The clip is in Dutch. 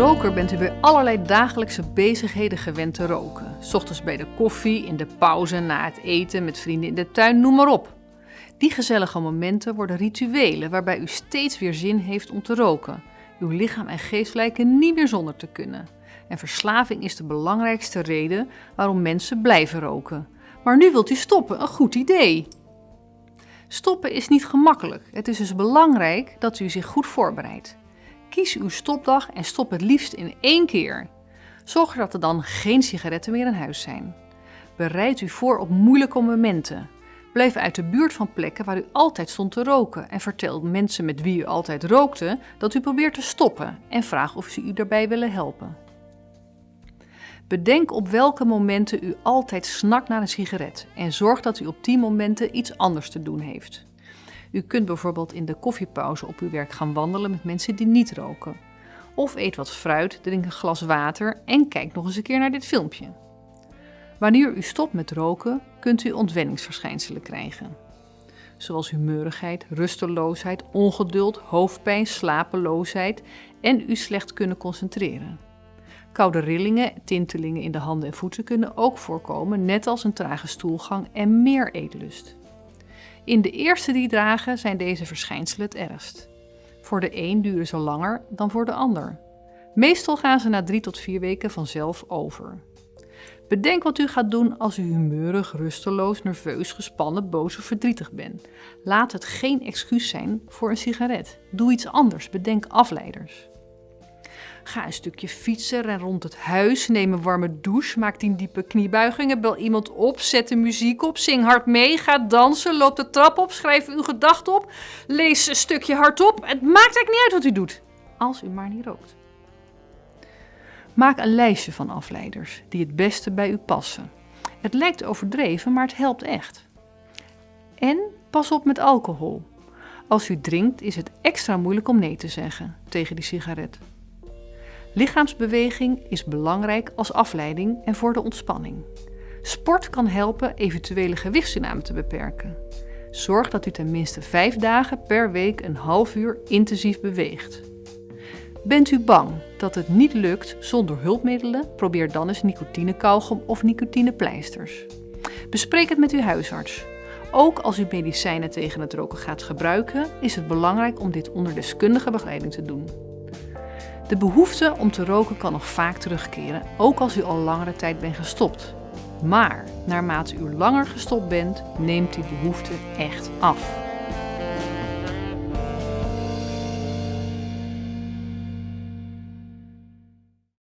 roker bent u bij allerlei dagelijkse bezigheden gewend te roken. ochtends bij de koffie, in de pauze, na het eten, met vrienden in de tuin, noem maar op. Die gezellige momenten worden rituelen waarbij u steeds weer zin heeft om te roken. Uw lichaam en geest lijken niet meer zonder te kunnen. En verslaving is de belangrijkste reden waarom mensen blijven roken. Maar nu wilt u stoppen, een goed idee. Stoppen is niet gemakkelijk. Het is dus belangrijk dat u zich goed voorbereidt. Kies uw stopdag en stop het liefst in één keer. Zorg dat er dan geen sigaretten meer in huis zijn. Bereid u voor op moeilijke momenten. Blijf uit de buurt van plekken waar u altijd stond te roken en vertel mensen met wie u altijd rookte dat u probeert te stoppen en vraag of ze u daarbij willen helpen. Bedenk op welke momenten u altijd snakt naar een sigaret en zorg dat u op die momenten iets anders te doen heeft. U kunt bijvoorbeeld in de koffiepauze op uw werk gaan wandelen met mensen die niet roken. Of eet wat fruit, drink een glas water en kijk nog eens een keer naar dit filmpje. Wanneer u stopt met roken, kunt u ontwenningsverschijnselen krijgen. Zoals humeurigheid, rusteloosheid, ongeduld, hoofdpijn, slapeloosheid en u slecht kunnen concentreren. Koude rillingen, tintelingen in de handen en voeten kunnen ook voorkomen, net als een trage stoelgang en meer eetlust. In de eerste drie dagen zijn deze verschijnselen het ergst. Voor de een duren ze langer dan voor de ander. Meestal gaan ze na drie tot vier weken vanzelf over. Bedenk wat u gaat doen als u humeurig, rusteloos, nerveus, gespannen, boos of verdrietig bent. Laat het geen excuus zijn voor een sigaret. Doe iets anders, bedenk afleiders. Ga een stukje fietsen, ren rond het huis, neem een warme douche, maak tien diepe kniebuigingen, bel iemand op, zet de muziek op, zing hard mee, ga dansen, loop de trap op, schrijf uw gedachten op, lees een stukje hardop. Het maakt eigenlijk niet uit wat u doet, als u maar niet rookt. Maak een lijstje van afleiders die het beste bij u passen. Het lijkt overdreven, maar het helpt echt. En pas op met alcohol. Als u drinkt is het extra moeilijk om nee te zeggen tegen die sigaret. Lichaamsbeweging is belangrijk als afleiding en voor de ontspanning. Sport kan helpen eventuele gewichtstoename te beperken. Zorg dat u tenminste vijf dagen per week een half uur intensief beweegt. Bent u bang dat het niet lukt zonder hulpmiddelen? Probeer dan eens nicotinekauwgom of nicotinepleisters. Bespreek het met uw huisarts. Ook als u medicijnen tegen het roken gaat gebruiken, is het belangrijk om dit onder deskundige begeleiding te doen. De behoefte om te roken kan nog vaak terugkeren, ook als u al langere tijd bent gestopt. Maar naarmate u langer gestopt bent, neemt die behoefte echt af.